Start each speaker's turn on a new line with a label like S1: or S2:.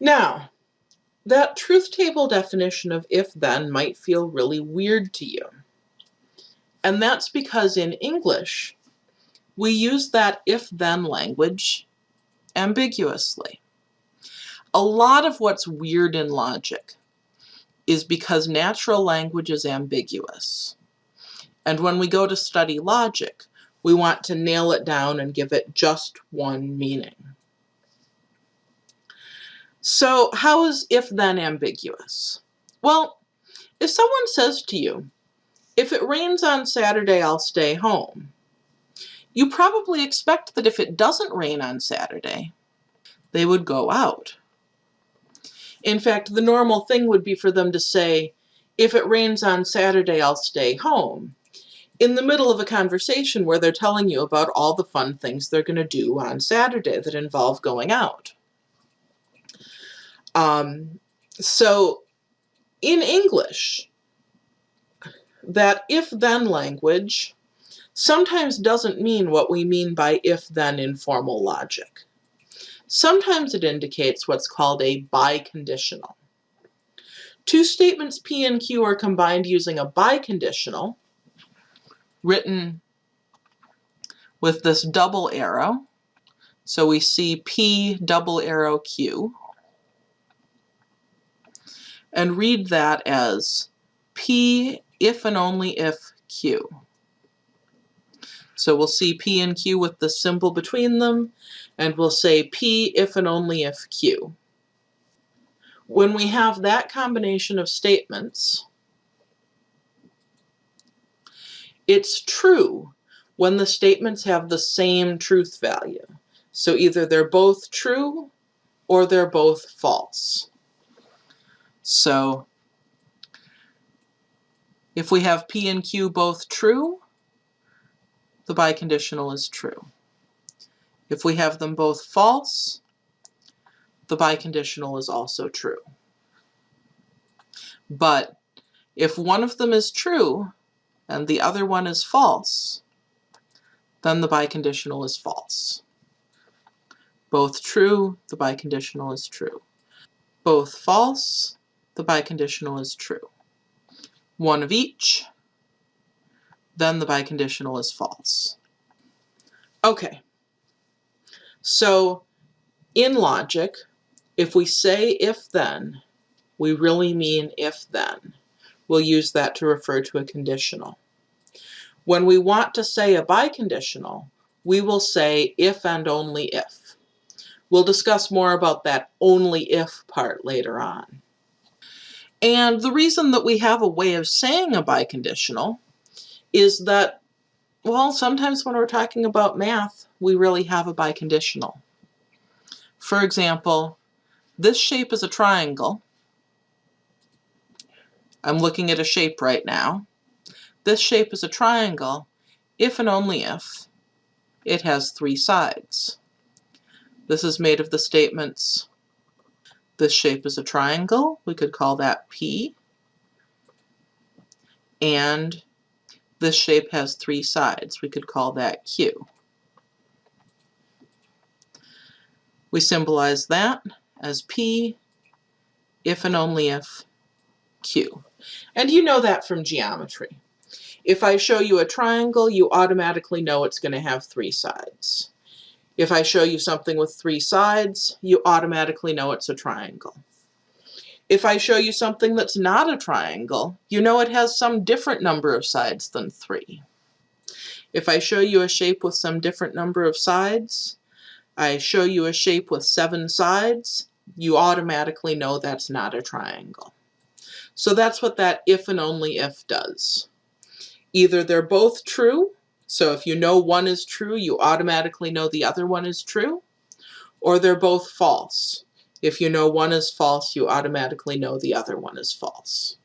S1: Now, that truth table definition of if-then might feel really weird to you. And that's because in English, we use that if-then language ambiguously. A lot of what's weird in logic is because natural language is ambiguous. And when we go to study logic, we want to nail it down and give it just one meaning. So how is if-then ambiguous? Well, if someone says to you, if it rains on Saturday, I'll stay home, you probably expect that if it doesn't rain on Saturday, they would go out. In fact, the normal thing would be for them to say, if it rains on Saturday, I'll stay home, in the middle of a conversation where they're telling you about all the fun things they're going to do on Saturday that involve going out. Um, so in English, that if-then language sometimes doesn't mean what we mean by if-then in formal logic. Sometimes it indicates what's called a biconditional. Two statements P and Q are combined using a biconditional, written with this double arrow. So we see P double arrow Q. And read that as P if and only if Q. So we'll see P and Q with the symbol between them, and we'll say P if and only if Q. When we have that combination of statements, it's true when the statements have the same truth value. So either they're both true or they're both false. So if we have P and Q both true, the biconditional is true. If we have them both false, the biconditional is also true. But if one of them is true and the other one is false, then the biconditional is false. Both true, the biconditional is true. Both false, the biconditional is true. One of each, then the biconditional is false. Okay, so in logic, if we say if then, we really mean if then. We'll use that to refer to a conditional. When we want to say a biconditional, we will say if and only if. We'll discuss more about that only if part later on. And the reason that we have a way of saying a biconditional is that, well, sometimes when we're talking about math, we really have a biconditional. For example, this shape is a triangle. I'm looking at a shape right now. This shape is a triangle if and only if it has three sides. This is made of the statements, this shape is a triangle, we could call that P, and this shape has three sides. We could call that Q. We symbolize that as P if and only if Q. And you know that from geometry. If I show you a triangle, you automatically know it's going to have three sides. If I show you something with three sides, you automatically know it's a triangle. If I show you something that's not a triangle, you know it has some different number of sides than 3. If I show you a shape with some different number of sides, I show you a shape with seven sides, you automatically know that's not a triangle. So that's what that if and only if does. Either they're both true, so if you know one is true, you automatically know the other one is true, or they're both false. If you know one is false, you automatically know the other one is false.